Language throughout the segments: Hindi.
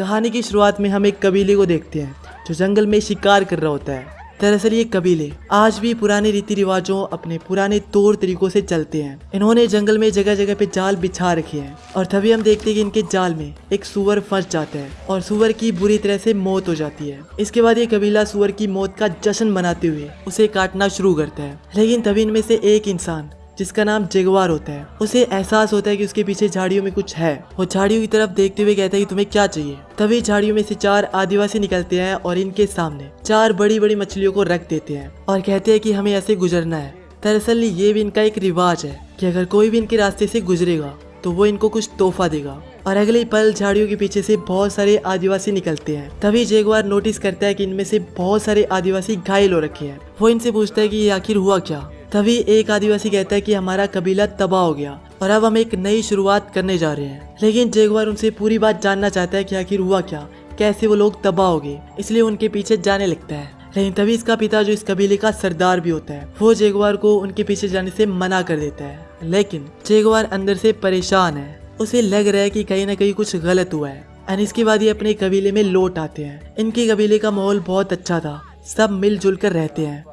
कहानी की शुरुआत में हम एक कबीले को देखते हैं, जो जंगल में शिकार कर रहा होता है। दरअसल ये कबीले आज भी पुराने रीति रिवाजों अपने पुराने तौर तरीकों से चलते हैं। इन्होंने जंगल में जगह जगह पे जाल बिछा रखे हैं और तभी हम देखते हैं कि इनके जाल में एक सुअर फंस जाता है और सुअर की बुरी तरह से मौत हो जाती है। इसके बाद ये कबीला सुअर की मौत का जश्न मनाते हुए उसे काटना शुरू करता है। लेकिन तभी इनमें से एक इंसान जिसका नाम जेगवार होता है। उसे एहसास होता है कि उसके पीछे झाड़ियों में कुछ है। वो झाड़ियों की तरफ़ देखते हुए कहता है कि तुम्हें क्या चाहिए? तभी झाड़ियों में से चार आदिवासी निकलते हैं और इनके सामने चार बड़ी बड़ी मछलियों को रख देते हैं और कहते हैं कि हमें ऐसे गुजरना है। दरअसल ये भी इनका एक रिवाज है कि अगर कोई भी इनके रास्ते से गुजरेगा तो वो इनको कुछ तोहफा देगा। और अगले पल झाड़ियों के पीछे से बहुत सारे आदिवासी निकलते हैं। तभी जेगवार नोटिस करता है कि इनमें से बहुत सारे आदिवासी घायल हो रखे हैं। वो इनसे पूछता है कि ये आखिर हुआ क्या? तभी एक आदिवासी कहता है कि हमारा कबीला तबाह हो गया और अब हम एक नई शुरुआत करने जा रहे हैं। लेकिन जेगवार उनसे पूरी बात जानना चाहता है कि आखिर हुआ क्या, कैसे वो लोग तबाह हो गए, इसलिए उनके पीछे जाने लगता है। लेकिन तभी इसका पिता, जो इस कबीले का सरदार भी होता है, वो जेगवार को उनके पीछे जाने से मना कर देता है। लेकिन जेगवार अंदर से परेशान है। उसे लग रहा है कि कहीं ना कहीं कुछ गलत हुआ है एंड इसके बाद ये अपने कबीले में लौट आते हैं। इनके कबीले का माहौल बहुत अच्छा था। सब मिलजुल कर रहते हैं।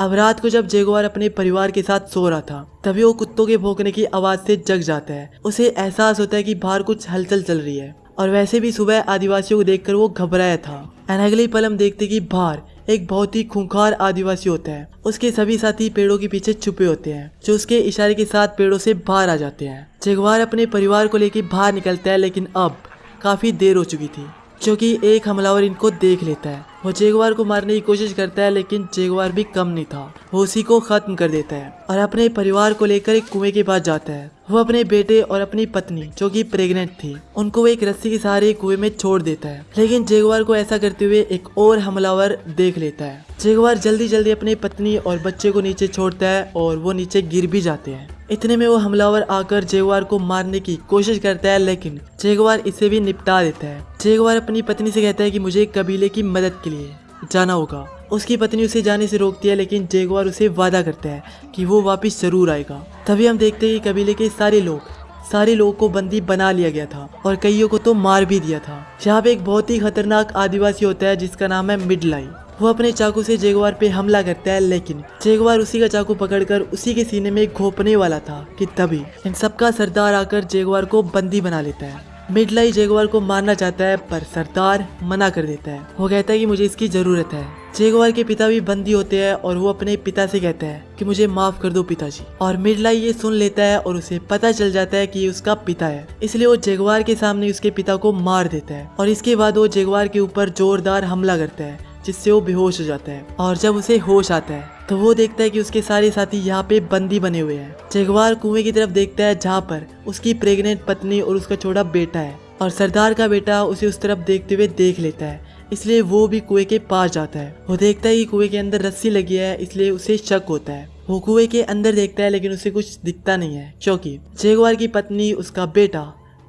अब रात को जब जेगुआर अपने परिवार के साथ सो रहा था, तभी वो कुत्तों के भौंकने की आवाज़ से जग जाता है। उसे एहसास होता है कि बाहर कुछ हलचल चल रही है। और वैसे भी सुबह आदिवासियों को देखकर वो घबराया था। एंड अगले पल हम देखते कि बाहर एक बहुत ही खूंखार आदिवासी होता है। उसके सभी साथी पेड़ों के पीछे छुपे होते हैं, जो उसके इशारे के साथ पेड़ों से बाहर आ जाते हैं। जेगवार अपने परिवार को लेकर बाहर निकलता है, लेकिन अब काफ़ी देर हो चुकी थी। क्योंकि एक हमलावर इनको देख लेता है। वो जेगवार को मारने की कोशिश करता है, लेकिन जेगवार भी कम नहीं था। वो उसी को खत्म कर देता है और अपने परिवार को लेकर एक कुएँ के पास जाता है। वो अपने बेटे और अपनी पत्नी, जो कि प्रेग्नेंट थी, उनको वो एक रस्सी के सहारे कुएँ में छोड़ देता है। लेकिन जेगवार को ऐसा करते हुए एक और हमलावर देख लेता है। जेगवार जल्दी जल्दी अपनी पत्नी और बच्चे को नीचे छोड़ता है और वो नीचे गिर भी जाते हैं। इतने में वो हमलावर आकर जेगवार को मारने की कोशिश करता है, लेकिन जेगवार इसे भी निपटा देता है। जेगवार अपनी पत्नी से कहता है कि मुझे कबीले की मदद के लिए जाना होगा। उसकी पत्नी उसे जाने से रोकती है, लेकिन जेगवार उसे वादा करता है कि वो वापस ज़रूर आएगा। तभी हम देखते हैं कि कबीले के सारे लोग, सारे लोगों को बंदी बना लिया गया था और कईयों को तो मार भी दिया था। यहाँ पे एक बहुत ही खतरनाक आदिवासी होता है, जिसका नाम है मिडलाई। वो अपने चाकू से जेगवार पे हमला करता है, लेकिन जेगवार उसी का चाकू पकड़कर उसी के सीने में घोपने वाला था कि तभी इन सबका सरदार आकर जेगवार को बंदी बना लेता है। मिडलाई जेगवार को मारना चाहता है, पर सरदार मना कर देता है। वो कहता है कि मुझे इसकी ज़रूरत है। जेगवार के पिता भी बंदी होते हैं और वो अपने पिता से कहता है कि मुझे माफ़ कर दो पिताजी। और मिडलाई ये सुन लेता है और उसे पता चल जाता है कि ये उसका पिता है। इसलिए वो जेगवार के सामने उसके पिता को मार देता है। और इसके बाद वो जेगवार के ऊपर जोरदार हमला करता है। जिससे वो बेहोश हो जाता है। और जब उसे होश आता है तो वो देखता है कि उसके सारे साथी यहाँ पे बंदी बने हुए हैं। जेगवार कुएँ की तरफ़ देखता है, जहाँ पर उसकी प्रेग्नेंट पत्नी और उसका छोटा बेटा है। और सरदार का बेटा उसे उस तरफ़ देखते हुए देख लेता है, इसलिए वो भी कुएँ के पास जाता है। वो देखता है कि कुएँ के अंदर रस्सी लगी है, इसलिए उसे शक होता है। वो कुएँ के अंदर देखता है, लेकिन उसे कुछ दिखता नहीं है, क्योंकि जेगवार की पत्नी, उसका बेटा,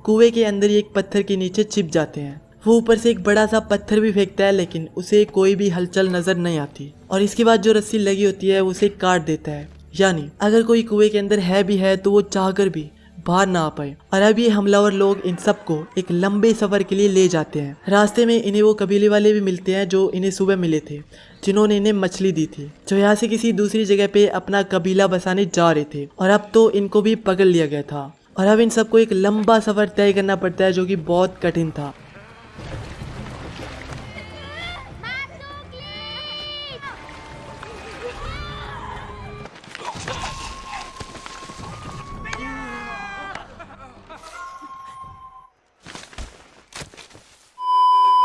कुएँ के अंदर ही एक पत्थर के नीचे छिप जाते हैं। वो ऊपर से एक बड़ा सा पत्थर भी फेंकता है, लेकिन उसे कोई भी हलचल नज़र नहीं आती। और इसके बाद जो रस्सी लगी होती है, उसे काट देता है। यानी, अगर कोई कुएँ के अंदर है भी है तो वो चाहकर भी बाहर ना आ पाए। और अब ये हमलावर लोग इन सबको एक लंबे सफ़र के लिए ले जाते हैं। रास्ते में इन्हें वो कबीले वाले भी मिलते हैं, जो इन्हें सुबह मिले थे, जिन्होंने इन्हें मछली दी थी, जो यहाँ से किसी दूसरी जगह पे अपना कबीला बसाने जा रहे थे। और अब तो इनको भी पकड़ लिया गया था। और अब इन सबको एक लंबा सफ़र तय करना पड़ता है, जो कि बहुत कठिन था।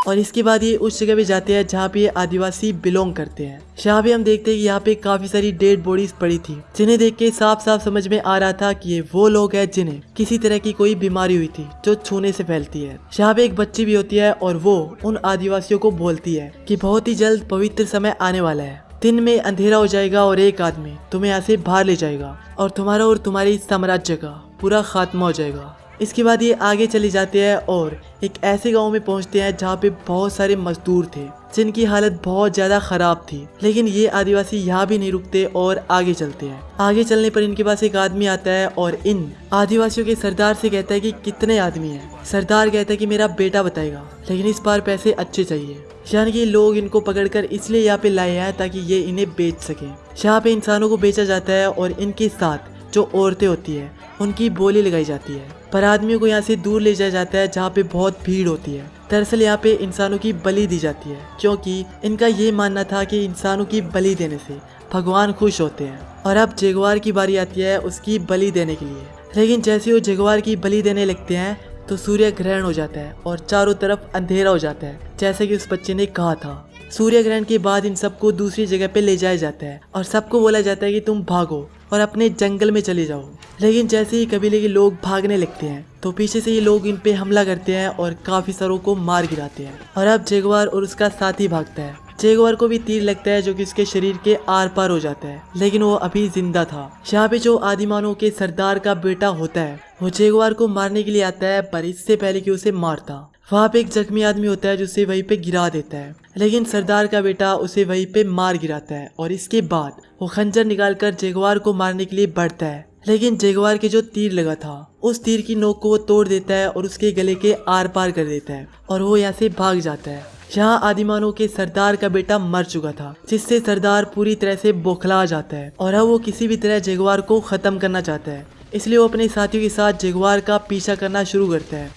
और इसके बाद ये उस जगह पे जाते हैं जहाँ पे ये आदिवासी बिलोंग करते हैं। यहाँ पे हम देखते हैं कि यहाँ पे काफ़ी सारी डेड बॉडीज पड़ी थी, जिन्हें देख के साफ़ साफ़ समझ में आ रहा था कि ये वो लोग हैं जिन्हें किसी तरह की कोई बीमारी हुई थी जो छूने से फैलती है। यहाँ पे एक बच्ची भी होती है और वो उन आदिवासियों को बोलती है कि बहुत ही जल्द पवित्र समय आने वाला है। दिन में अंधेरा हो जाएगा और एक आदमी तुम्हें यहाँ से बाहर ले जाएगा और तुम्हारा और तुम्हारे साम्राज्य का पूरा खात्मा हो जाएगा। इसके बाद ये आगे चले जाते हैं और एक ऐसे गाँव में पहुँचते हैं जहाँ पे बहुत सारे मजदूर थे, जिनकी हालत बहुत ज़्यादा खराब थी। लेकिन ये आदिवासी यहाँ भी नहीं रुकते और आगे चलते हैं। आगे चलने पर इनके पास एक आदमी आता है और इन आदिवासियों के सरदार से कहता है कि कितने आदमी हैं। सरदार कहता है कि मेरा बेटा बताएगा, लेकिन इस बार पैसे अच्छे चाहिए। यानी कि लोग इनको पकड़कर इसलिए यहाँ पे लाए हैं ताकि ये इन्हें बेच सके। यहाँ पे इंसानों को बेचा जाता है और इनके साथ जो औरतें होती है, उनकी बोली लगाई जाती है। पर आदमियों को यहाँ से दूर ले जाया जाता है, जहाँ पे बहुत भीड़ होती है। दरअसल यहाँ पे इंसानों की बलि दी जाती है, क्योंकि इनका ये मानना था कि इंसानों की बलि देने से भगवान खुश होते हैं। और अब जेगवार की बारी आती है उसकी बलि देने के लिए। लेकिन जैसे वो जेगवार की बलि देने लगते हैं तो सूर्य ग्रहण हो जाता है और चारों तरफ़ अंधेरा हो जाता है, जैसे कि उस बच्चे ने कहा था। सूर्य ग्रहण के बाद इन सबको दूसरी जगह पे ले जाया जाता है और सबको बोला जाता है कि तुम भागो। और अपने जंगल में चले जाओ। लेकिन जैसे ही कबीले के लोग भागने लगते हैं तो पीछे से ये लोग इन पे हमला करते हैं और काफ़ी सारों को मार गिराते हैं। और अब जेगवार और उसका साथी भागता है। जेगवार को भी तीर लगता है जो कि उसके शरीर के आर पार हो जाता है। लेकिन वो अभी ज़िंदा था। यहाँ पे जो आदिमानों के सरदार का बेटा होता है, वो जेगवार को मारने के लिए आता है, पर इससे पहले कि उसे मारता। वहाँ पे एक जख्मी आदमी होता है जो उसे वहीं पे गिरा देता है। लेकिन सरदार का बेटा उसे वहीं पे मार गिराता है और इसके बाद वो खंजर निकालकर जेगवार को मारने के लिए बढ़ता है। लेकिन जेगवार के जो तीर लगा था, उस तीर की नोक को वो तोड़ देता है और उसके गले के आर पार कर देता है और वो यहाँ से भाग जाता है। यहाँ आदिमानों के सरदार का बेटा मर चुका था, जिससे सरदार पूरी तरह से बौखला जाता है और अब वो किसी भी तरह जेगवार को खत्म करना चाहता है। इसलिए वो अपने साथियों के साथ जेगवार का पीछा करना शुरू करता है।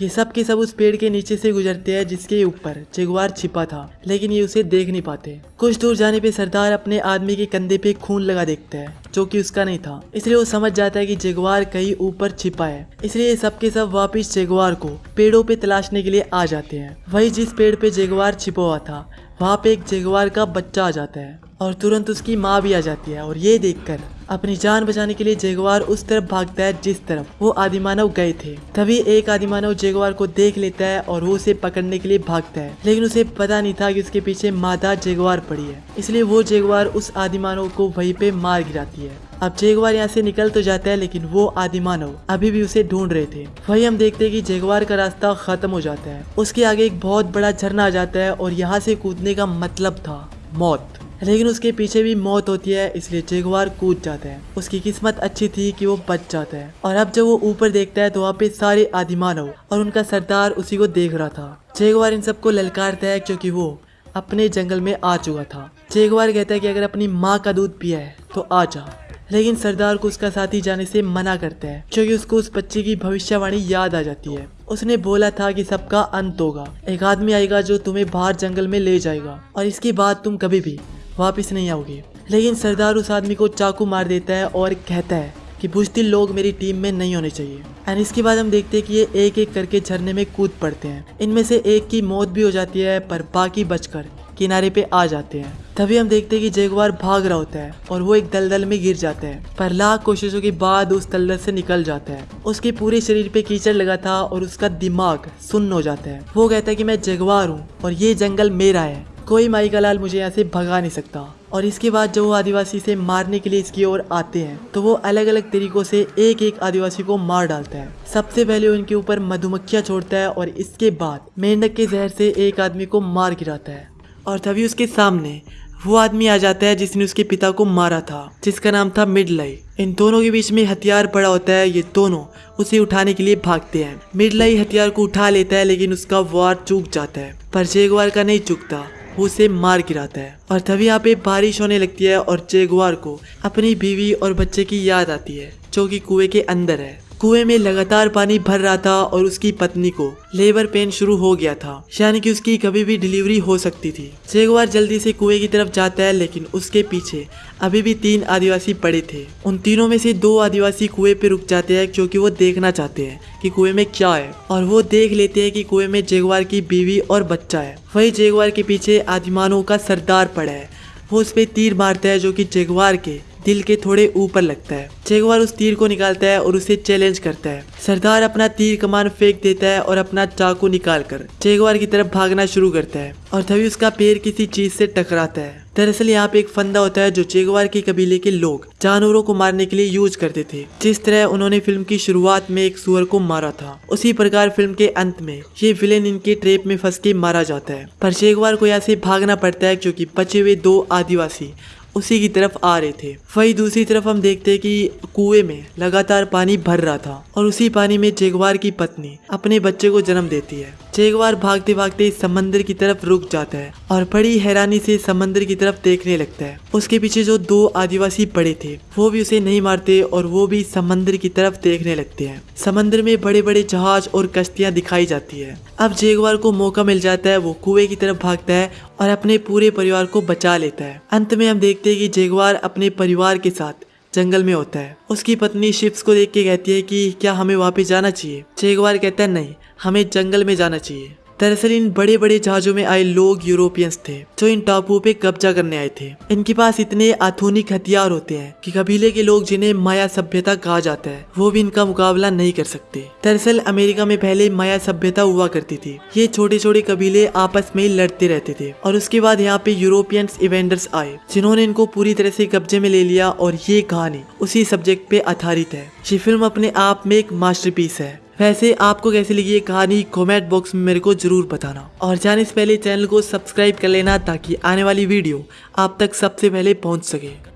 ये सब के सब उस पेड़ के नीचे से गुजरते हैं जिसके ऊपर जेगवार छिपा था, लेकिन ये उसे देख नहीं पाते। कुछ दूर जाने पे सरदार अपने आदमी के कंधे पे खून लगा देखता है, जो कि उसका नहीं था। इसलिए वो समझ जाता है कि जेगवार कहीं ऊपर छिपा है। इसलिए सब के सब वापिस जेगवार को पेड़ों पे तलाशने के लिए आ जाते हैं। वही जिस पेड़ पे जेगवार छिपा हुआ था, वहाँ पे एक जेगवार का बच्चा आ जाता है और तुरंत उसकी माँ भी आ जाती है और ये देखकर अपनी जान बचाने के लिए जेगवार उस तरफ़ भागता है जिस तरफ़। वो आदिमानव गए थे। तभी एक आदिमानव जेगवार को देख लेता है और वो उसे पकड़ने के लिए भागता है। लेकिन उसे पता नहीं था कि उसके पीछे मादा जेगवार पड़ी है। इसलिए वो जेगवार उस आदिमानव को वहीं पे मार गिराती है। अब जेगवार यहाँ से निकल तो जाता है, लेकिन वो आदिमानव अभी भी उसे ढूंढ रहे थे। वही हम देखते हैं कि जेगवार का रास्ता खत्म हो जाता है। उसके आगे एक बहुत बड़ा झरना आ जाता है और यहाँ से कूदने का मतलब था मौत। लेकिन उसके पीछे भी मौत होती है, इसलिए जेगवार कूद जाता है। उसकी किस्मत अच्छी थी कि वो बच जाता है। और अब जब वो ऊपर देखता है तो वहाँ पे सारे आदिमानव और उनका सरदार उसी को देख रहा था। जेगवार इन सबको ललकारता है, क्योंकि वो अपने जंगल में आ चुका था। जेगवार कहता है कि अगर अपनी माँ का दूध पिया है तो आ जा। लेकिन सरदार को उसका साथी जाने से मना करता है, क्योंकि उसको उस बच्चे की भविष्यवाणी याद आ जाती है। उसने बोला था कि सबका अंत होगा। एक आदमी आएगा जो तुम्हें बाहर जंगल में ले जाएगा, और इसके बाद तुम कभी भी वापस नहीं आओगे। लेकिन सरदार उस आदमी को चाकू मार देता है और कहता है कि बुजदिल लोग मेरी टीम में नहीं होने चाहिए। एंड इसके बाद हम देखते हैं कि ये एक एक करके झरने में कूद पड़ते हैं। इनमें से एक की मौत भी हो जाती है, पर बाकी बचकर किनारे पे आ जाते हैं। तभी हम देखते हैं कि जेगवार भाग रहा होता है और वो एक दलदल में गिर जाता है, पर लाख कोशिशों के बाद उस दलदल से निकल जाता है। उसके पूरे शरीर पे कीचड़ लगा था और उसका दिमाग सुन्न हो जाता है। वो कहता है कि मैं जेगवार हूँ और ये जंगल मेरा है। कोई माई का लाल मुझे यहाँ से भगा नहीं सकता। और इसके बाद जब वो आदिवासी से मारने के लिए इसकी ओर आते हैं तो वो अलग अलग तरीकों से एक एक आदिवासी को मार डालता है। सबसे पहले उनके ऊपर मधुमक्खियाँ छोड़ता है और इसके बाद मेंढक के जहर से एक आदमी को मार गिराता है। और तभी उसके सामने वो आदमी आ जाता है जिसने उसके पिता को मारा था, जिसका नाम था मिडलाई। इन दोनों के बीच में हथियार पड़ा होता है, ये दोनों उसे उठाने के लिए भागते हैं। मिडलाई हथियार को उठा लेता है, लेकिन उसका वार चूक जाता है। पर जेगवार का नहीं चुकता। वो उसे मार गिराता है। और तभी यहाँ पे बारिश होने लगती है और जेगुआर को अपनी बीवी और बच्चे की याद आती है, जो कि कुएँ के अंदर है। कुएँ में लगातार पानी भर रहा था और उसकी पत्नी को लेबर पेन शुरू हो गया था, यानी कि उसकी कभी भी डिलीवरी हो सकती थी। जेगवार जल्दी से कुएँ की तरफ़ जाता है, लेकिन उसके पीछे अभी भी तीन आदिवासी पड़े थे। उन तीनों में से दो आदिवासी कुएँ पे रुक जाते हैं क्योंकि वो देखना चाहते हैं कि कुएँ में क्या है। और वो देख लेते हैं कि कुएँ में जेगवार की बीवी और बच्चा है। वही जेगवार के पीछे आदिमानों का सरदार पड़ा है। वो उस पर तीर मारता है, जो कि जेगवार के दिल के थोड़े ऊपर लगता है। चेगवार उस तीर को निकालता है और उसे चैलेंज करता है। सरदार अपना तीर कमान फेंक देता है और अपना चाकू निकाल कर चेगवार की तरफ़ भागना शुरू करता है और तभी उसका पैर किसी चीज़ से टकराता है। दरअसल यहाँ पे एक फंदा होता है जो चेगवार के कबीले के लोग जानवरों को मारने के लिए यूज़ करते थे। जिस तरह उन्होंने फ़िल्म की शुरुआत में एक सुअर को मारा था, उसी प्रकार फ़िल्म के अंत में ये विलेन इनके ट्रेप में फंस के मारा जाता है। पर चेगवार को यहाँ से भागना पड़ता है क्योंकि बचे हुए दो आदिवासी उसी की तरफ़ आ रहे थे। वही दूसरी तरफ़ हम देखते हैं कि कुएँ में लगातार पानी भर रहा था और उसी पानी में जेगवार की पत्नी अपने बच्चे को जन्म देती है। जेगवार भागते भागते समंदर की तरफ़ रुक जाता है और बड़ी हैरानी से समंदर की तरफ़ देखने लगता है। उसके पीछे जो दो आदिवासी पड़े थे, वो भी उसे नहीं मारते और वो भी समंदर की तरफ़ देखने लगते हैं। समंदर में बड़े बड़े जहाज़ और कश्तियाँ दिखाई जाती है। अब जेगवार को मौका मिल जाता है, वो कुएँ की तरफ़ भागता है और अपने पूरे परिवार को बचा लेता है। अंत में हम देखते हैं कि जेगवार अपने परिवार के साथ जंगल में होता है। उसकी पत्नी शिप्स को देख के कहती है कि क्या हमें वापस जाना चाहिए? जेगवार कहता है, नहीं, हमें जंगल में जाना चाहिए। दरअसल इन बड़े बड़े जहाजों में आए लोग यूरोपियंस थे, जो इन टापुओं पे कब्जा करने आए थे। इनके पास इतने आधुनिक हथियार होते हैं कि कबीले के लोग जिन्हें माया सभ्यता कहा जाता है, वो भी इनका मुकाबला नहीं कर सकते। दरअसल अमेरिका में पहले माया सभ्यता हुआ करती थी। ये छोटे छोटे कबीले आपस में ही लड़ते रहते थे और उसके बाद यहाँ पे यूरोपियंस इवेंडर्स आए, जिन्होंने इनको पूरी तरह से कब्जे में ले लिया और ये कहानी उसी सब्जेक्ट पे आधारित है। ये फ़िल्म अपने आप में एक मास्टरपीस है। वैसे आपको कैसी लगी ये कहानी? कॉमेंट बॉक्स में मेरे को ज़रूर बताना। और जाने से पहले चैनल को सब्सक्राइब कर लेना ताकि आने वाली वीडियो आप तक सबसे पहले पहुँच सके।